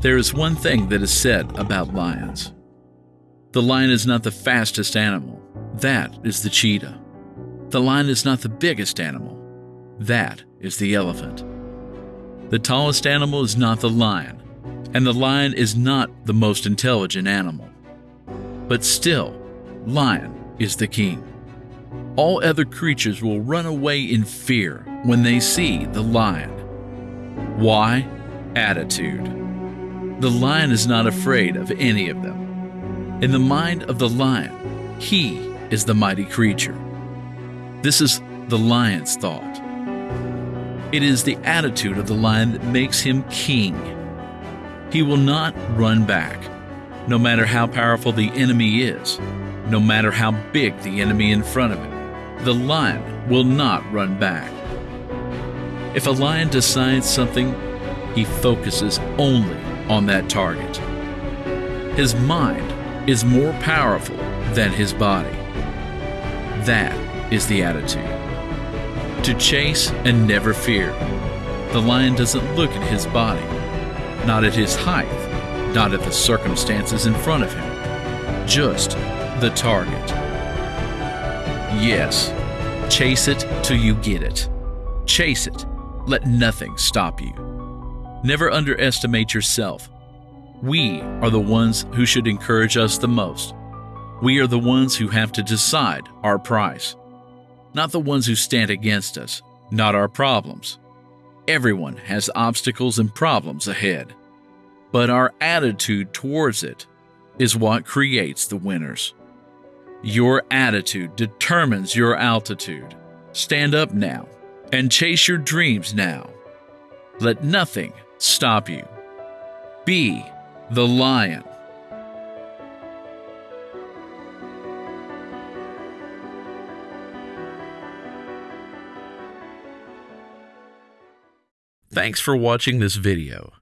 There is one thing that is said about lions. The lion is not the fastest animal. That is the cheetah. The lion is not the biggest animal. That is the elephant. The tallest animal is not the lion, and the lion is not the most intelligent animal. But still, lion is the king. All other creatures will run away in fear when they see the lion. Why? Attitude. The lion is not afraid of any of them. In the mind of the lion, he is the mighty creature. This is the lion's thought. It is the attitude of the lion that makes him king. He will not run back, no matter how powerful the enemy is, no matter how big the enemy in front of him. The lion will not run back. If a lion decides something, he focuses only on that target. His mind is more powerful than his body. That is the attitude to chase and never fear. The lion doesn't look at his body, not at his height, not at the circumstances in front of him, just the target. Yes, chase it till you get it. Chase it. Let nothing stop you. Never underestimate yourself. We are the ones who should encourage us the most. We are the ones who have to decide our price not the ones who stand against us, not our problems. Everyone has obstacles and problems ahead, but our attitude towards it is what creates the winners. Your attitude determines your altitude. Stand up now and chase your dreams now. Let nothing stop you. Be the lion. Thanks for watching this video.